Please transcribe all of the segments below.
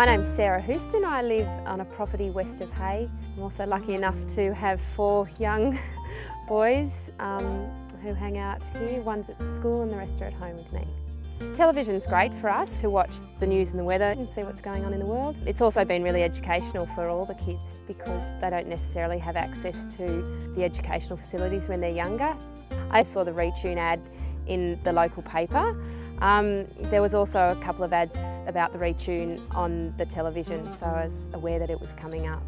My name's Sarah Houston. I live on a property west of Hay. I'm also lucky enough to have four young boys um, who hang out here. One's at school and the rest are at home with me. Television's great for us to watch the news and the weather and see what's going on in the world. It's also been really educational for all the kids because they don't necessarily have access to the educational facilities when they're younger. I saw the Retune ad in the local paper. Um, there was also a couple of ads about the Retune on the television, so I was aware that it was coming up.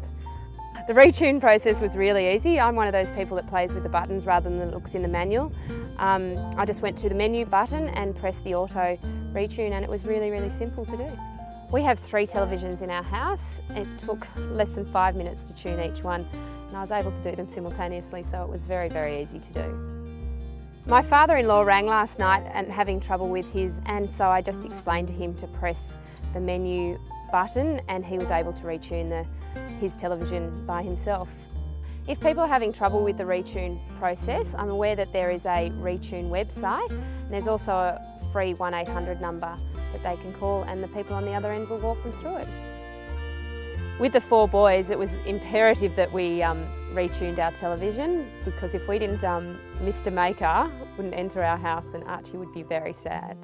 The retune process was really easy. I'm one of those people that plays with the buttons rather than looks in the manual. Um, I just went to the menu button and pressed the auto retune and it was really, really simple to do. We have three televisions in our house. It took less than five minutes to tune each one and I was able to do them simultaneously so it was very, very easy to do. My father-in-law rang last night and having trouble with his and so I just explained to him to press the menu button and he was able to retune the, his television by himself. If people are having trouble with the retune process, I'm aware that there is a retune website and there's also a free 1800 number that they can call and the people on the other end will walk them through it. With the four boys, it was imperative that we um, retuned our television because if we didn't, um, Mr Maker wouldn't enter our house and Archie would be very sad.